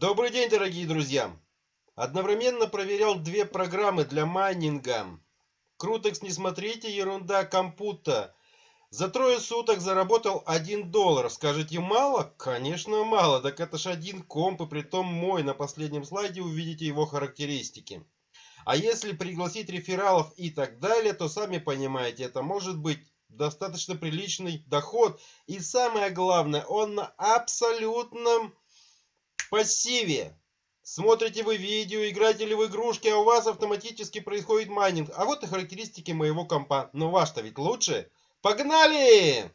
Добрый день, дорогие друзья! Одновременно проверял две программы для майнинга. Крутекс не смотрите, ерунда компута. За трое суток заработал 1 доллар. Скажете, мало? Конечно, мало. Так это ж один комп, и притом мой. На последнем слайде увидите его характеристики. А если пригласить рефералов и так далее, то сами понимаете, это может быть достаточно приличный доход. И самое главное, он на абсолютном пассиве. Смотрите вы видео, играете ли в игрушки, а у вас автоматически происходит майнинг. А вот и характеристики моего компа. Но ваш-то ведь лучше. Погнали!